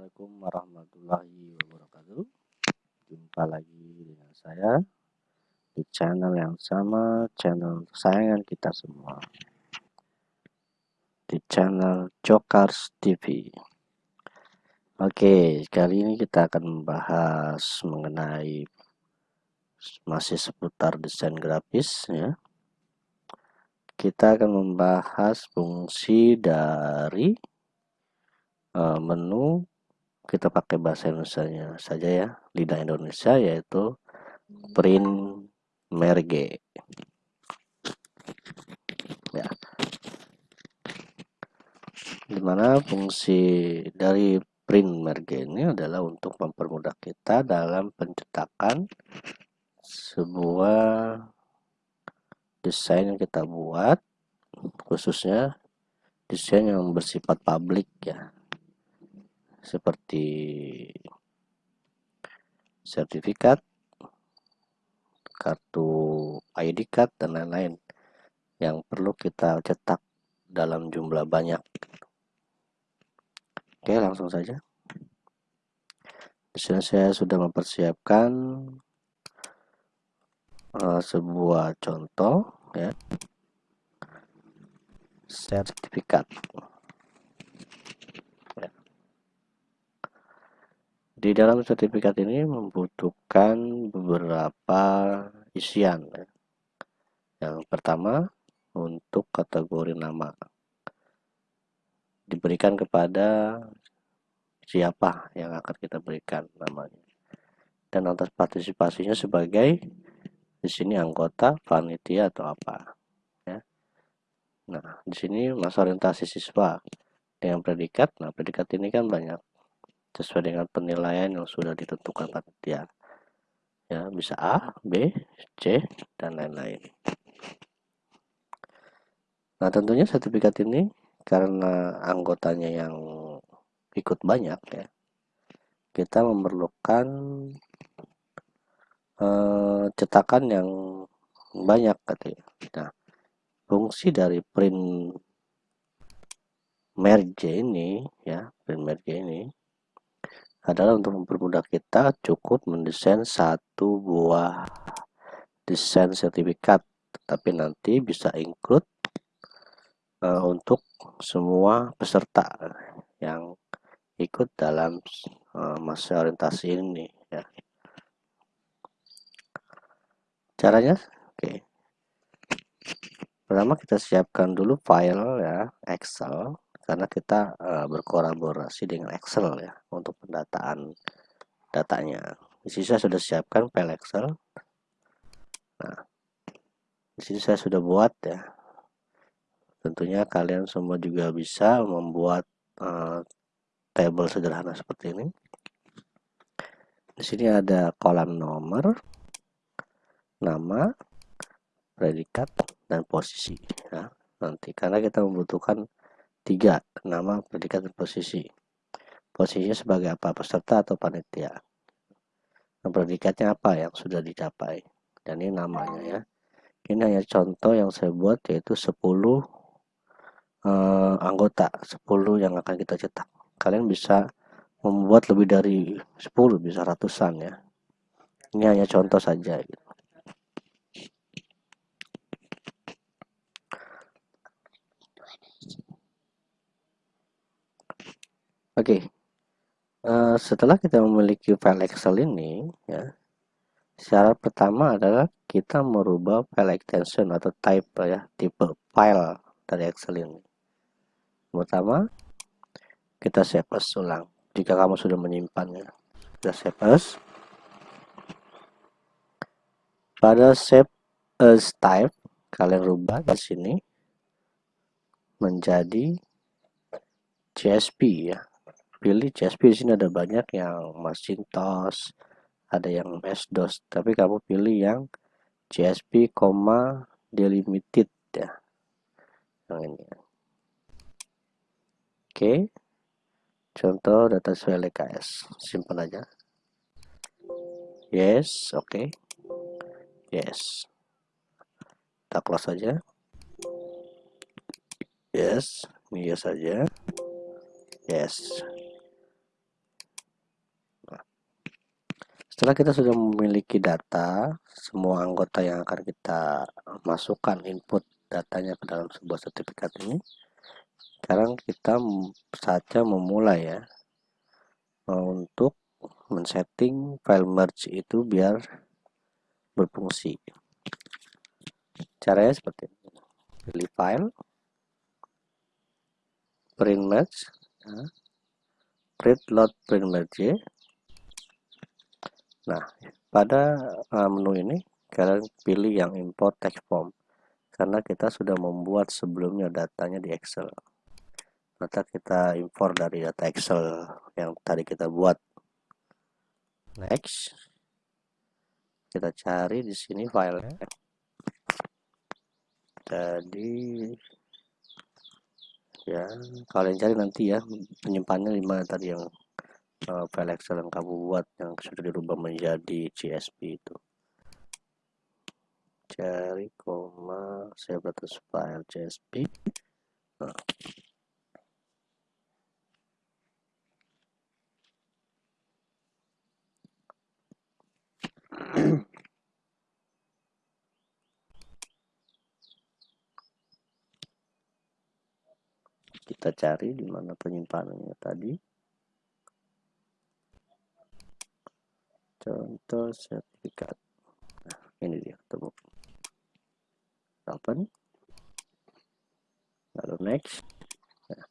Assalamualaikum warahmatullahi wabarakatuh. Jumpa lagi dengan saya Di channel yang sama Channel kesayangan kita semua. Di channel Jokars TV Oke kali ini kita akan membahas Mengenai Masih seputar desain grafis ya. Kita akan membahas fungsi dari uh, menu kita pakai bahasa Indonesia saja ya. Lidah Indonesia yaitu print merge. Ya. Di mana fungsi dari print merge ini adalah untuk mempermudah kita dalam pencetakan sebuah desain yang kita buat khususnya desain yang bersifat publik ya seperti sertifikat, kartu ID card dan lain-lain yang perlu kita cetak dalam jumlah banyak. Oke, langsung saja. Di saya sudah mempersiapkan uh, sebuah contoh ya sertifikat Di dalam sertifikat ini membutuhkan beberapa isian. Ya. Yang pertama, untuk kategori nama. Diberikan kepada siapa yang akan kita berikan namanya. Dan atas partisipasinya sebagai di sini anggota, panitia atau apa. Ya. Nah, di sini masa orientasi siswa dengan predikat. Nah, predikat ini kan banyak sesuai dengan penilaian yang sudah ditentukan panitia ya bisa A, B, C dan lain-lain. Nah tentunya sertifikat ini karena anggotanya yang ikut banyak ya kita memerlukan eh, cetakan yang banyak katanya. Nah fungsi dari print merge ini ya print merge ini adalah untuk mempermudah kita cukup mendesain satu buah desain sertifikat. Tapi nanti bisa include uh, untuk semua peserta yang ikut dalam uh, masa orientasi ini ya. Caranya? Oke. Okay. pertama kita siapkan dulu file ya Excel karena kita uh, berkolaborasi dengan Excel ya untuk pendataan datanya. Di sini saya sudah siapkan file Excel. Nah, di sini saya sudah buat ya. Tentunya kalian semua juga bisa membuat uh, table sederhana seperti ini. Di sini ada kolam nomor, nama, predikat, dan posisi. Ya, nanti karena kita membutuhkan tiga nama predikat dan posisi. Posisinya sebagai apa peserta atau panitia? Nah, predikatnya apa yang sudah dicapai? Dan ini namanya ya. Ini hanya contoh yang saya buat yaitu 10 eh, anggota. 10 yang akan kita cetak. Kalian bisa membuat lebih dari 10 bisa ratusan ya. Ini hanya contoh saja gitu. Oke, okay. uh, eh, setelah kita memiliki file Excel ini, ya, syarat pertama adalah kita merubah file extension atau type ya, tipe file dari Excel ini. Pertama, kita save as ulang. Jika kamu sudah menyimpannya, kita save as. Pada save as type, kalian rubah di sini menjadi CSV ya pilih CSV di sini ada banyak yang Macintosh ada yang MS-DOS tapi kamu pilih yang CSV, delimited ya. Yang ini oke. Contoh data sesuai LKS simpan aja. Yes oke. Okay. yes. Kita close saja yes ini saja. Yes setelah kita sudah memiliki data semua anggota yang akan kita masukkan input datanya ke dalam sebuah sertifikat ini sekarang kita saja memulai ya untuk men-setting file merge itu biar berfungsi caranya seperti ini pilih file print merge ya. print load print merge nah pada uh, menu ini kalian pilih yang import text form. Karena kita sudah membuat sebelumnya datanya di Excel. Maka kita import dari data Excel yang tadi kita buat. Next. Kita cari di sini filenya jadi ya kalian cari nanti ya penyimpannya lima tadi yang uh, file Excel yang kamu buat yang sudah dirubah menjadi CSV itu. Cari koma saya batas file CSV nah. kita cari di mana penyimpanannya tadi contoh sertifikat. Nah ini dia ketemu. Open. Lalu next. Nah,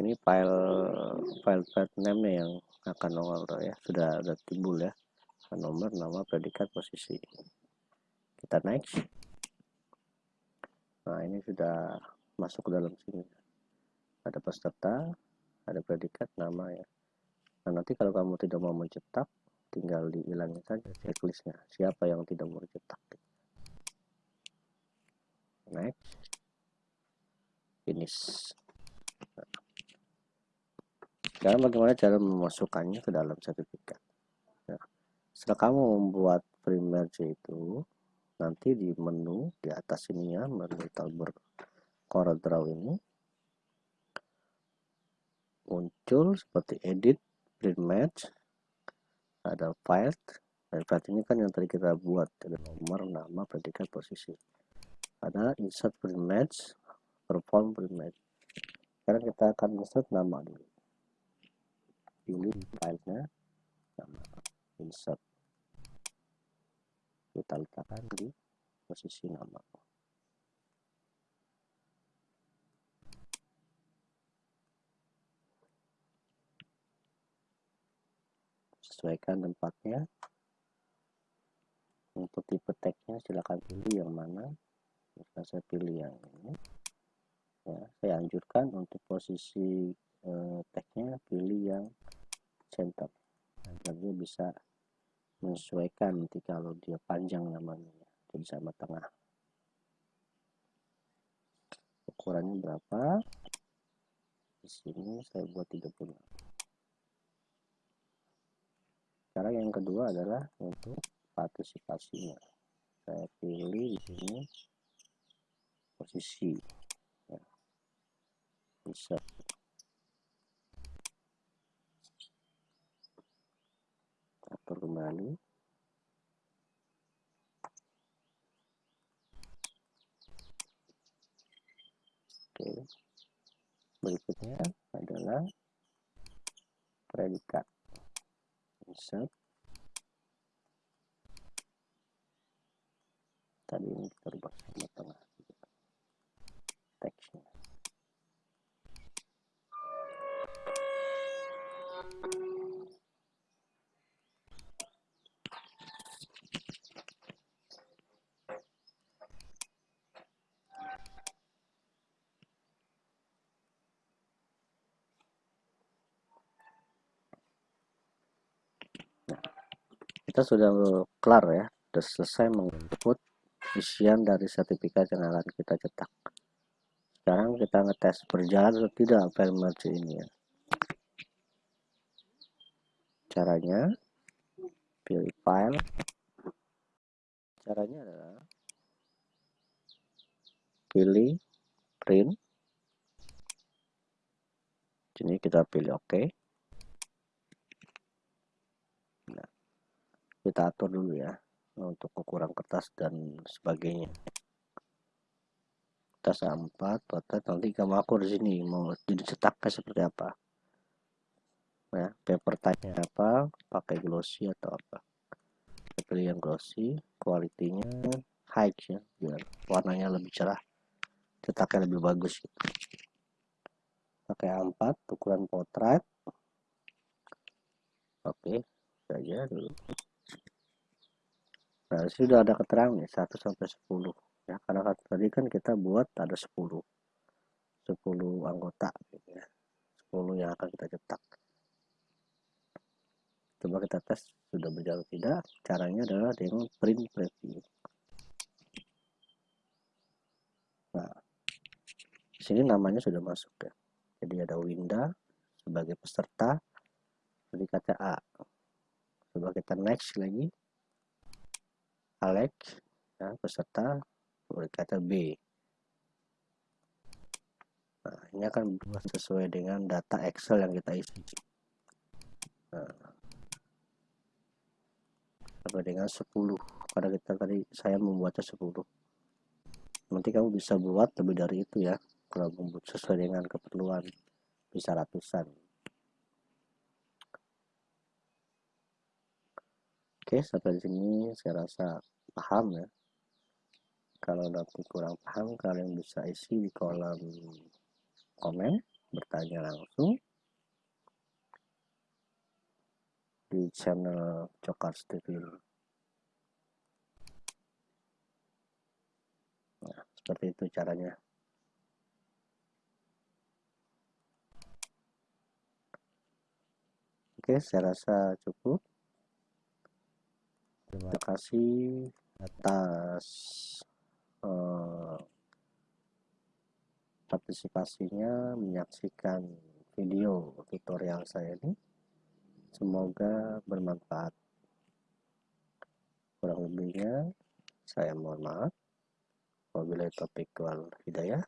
ini file file file name yang akan nongol ya. Sudah ada timbul ya. Nomor nama predikat posisi. Kita next. Nah ini sudah masuk ke dalam sini. Ada peserta ada predikat nama ya nah nanti kalau kamu tidak mau mencetak tinggal dihilangin saja checklistnya. Siapa yang tidak mau cetak next. Finish. Nah. bagaimana cara memasukkannya ke dalam sertifikat? Nah, setelah kamu membuat primer itu nanti di menu di atas ini ya menu tabur Corel Draw ini muncul seperti edit, print match, ada file, dan file ini kan yang tadi kita buat ada nomor, nama, predikat, posisi. Ada insert match, perform print match. Sekarang kita akan insert nama dulu. Pilih filenya, nama, insert. Kita letakkan di posisi nama. Sesuaikan tempatnya. Untuk tipe tagnya silahkan pilih yang mana. Jika saya pilih yang ini. Ya, saya anjurkan untuk posisi eh, tagnya pilih yang center. Agar dia bisa menyesuaikan nanti kalau dia panjang namanya. Jadi sama tengah. Ukurannya berapa? Di sini saya buat 30 sekarang yang kedua adalah untuk partisipasinya. Saya pilih di sini posisi ya. bisa. Atur kembali oke. Berikutnya adalah predikat insert tadi ini kita rubah sama tengah. Teksnya kita sudah kelar ya. Sudah selesai menginput isian dari sertifikat yang akan kita cetak. Sekarang kita ngetes berjalan atau tidak file merge ini ya. Caranya pilih file. Caranya adalah pilih print. Sini kita pilih oke OK. Kita atur dulu ya untuk ukuran kertas dan sebagainya. Kertas A4 potret nanti kamu akur di sini mau jadi cetaknya seperti apa. Ya paper type apa pakai glossy atau apa. Pilih yang glossy kualitinya high ya biar warnanya lebih cerah cetaknya lebih bagus. Gitu. pakai A4 ukuran potret. Oke saja dulu nah sudah ada keterangan nih 1 sampai 10 ya karena kan tadi kan kita buat ada 10 10 anggota gitu ya. 10 yang akan kita cetak. Coba kita tes sudah berjalan tidak caranya adalah dengan print preview. Nah sini namanya sudah masuk ya. Jadi ada Winda sebagai peserta jadi kata A. Coba kita next lagi Alex ya, peserta kata B. Nah ini akan berubah sesuai dengan data Excel yang kita isi. Nah, sampai dengan 10 karena kita tadi saya membuatnya 10 nanti kamu bisa buat lebih dari itu ya kalau membuat sesuai dengan keperluan bisa ratusan oke sampai sini? Saya rasa paham ya. Kalau nanti kurang paham kalian bisa isi di kolom komen bertanya langsung. Di channel Cokars TV nah, seperti itu caranya. Oke saya rasa cukup terima kasih atas uh, partisipasinya menyaksikan video tutorial saya ini Semoga bermanfaat. Kurang lebihnya, saya mohon maaf. Wabillahi taufiq wal hidayah.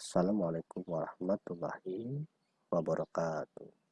Assalamualaikum warahmatullahi wabarakatuh.